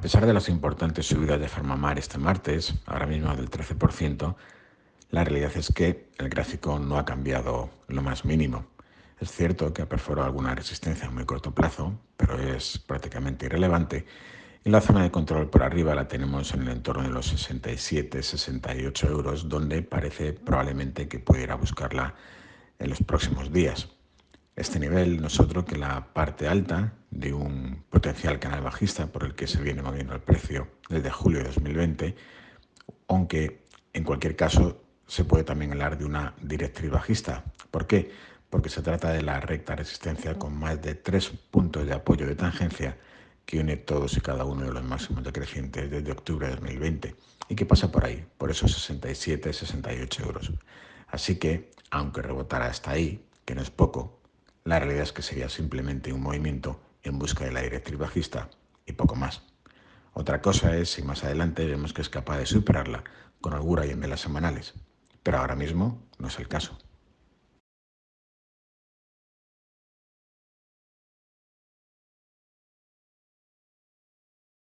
A pesar de las importantes subidas de Farmamar este martes, ahora mismo del 13%, la realidad es que el gráfico no ha cambiado lo más mínimo. Es cierto que ha perforado alguna resistencia a muy corto plazo, pero es prácticamente irrelevante. Y la zona de control por arriba la tenemos en el entorno de los 67-68 euros, donde parece probablemente que pudiera buscarla en los próximos días. Este nivel no es otro que la parte alta de un potencial canal bajista por el que se viene moviendo el precio desde julio de 2020, aunque en cualquier caso se puede también hablar de una directriz bajista. ¿Por qué? Porque se trata de la recta resistencia con más de tres puntos de apoyo de tangencia que une todos y cada uno de los máximos decrecientes desde octubre de 2020 y que pasa por ahí, por esos 67, 68 euros. Así que, aunque rebotara hasta ahí, que no es poco, la realidad es que sería simplemente un movimiento en busca de la directriz bajista y poco más. Otra cosa es si más adelante vemos que es capaz de superarla con holgura y en velas semanales, pero ahora mismo no es el caso.